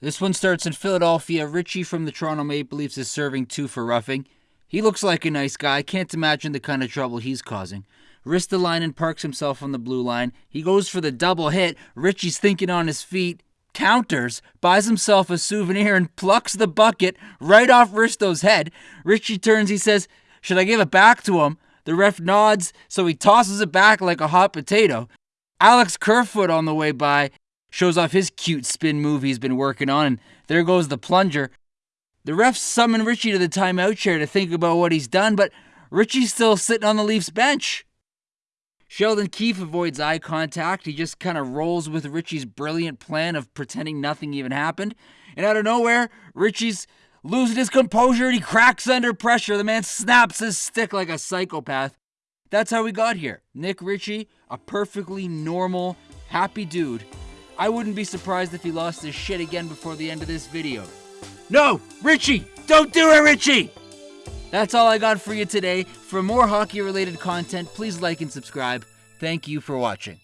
This one starts in Philadelphia. Ritchie from the Toronto Maple Leafs is serving two for roughing. He looks like a nice guy. Can't imagine the kind of trouble he's causing. Ristolainen parks himself on the blue line. He goes for the double hit. Ritchie's thinking on his feet, counters, buys himself a souvenir, and plucks the bucket right off Risto's head. Ritchie turns, he says, Should I give it back to him? The ref nods, so he tosses it back like a hot potato. Alex Kerfoot on the way by shows off his cute spin move he's been working on, and there goes the plunger. The refs summon Ritchie to the timeout chair to think about what he's done, but Ritchie's still sitting on the Leafs bench. Sheldon Keefe avoids eye contact. He just kind of rolls with Ritchie's brilliant plan of pretending nothing even happened. And out of nowhere, Ritchie's losing his composure and he cracks under pressure. The man snaps his stick like a psychopath. That's how we got here. Nick Ritchie, a perfectly normal, happy dude. I wouldn't be surprised if he lost his shit again before the end of this video. No! Ritchie! Don't do it, Ritchie! That's all I got for you today. For more hockey related content, please like and subscribe. Thank you for watching.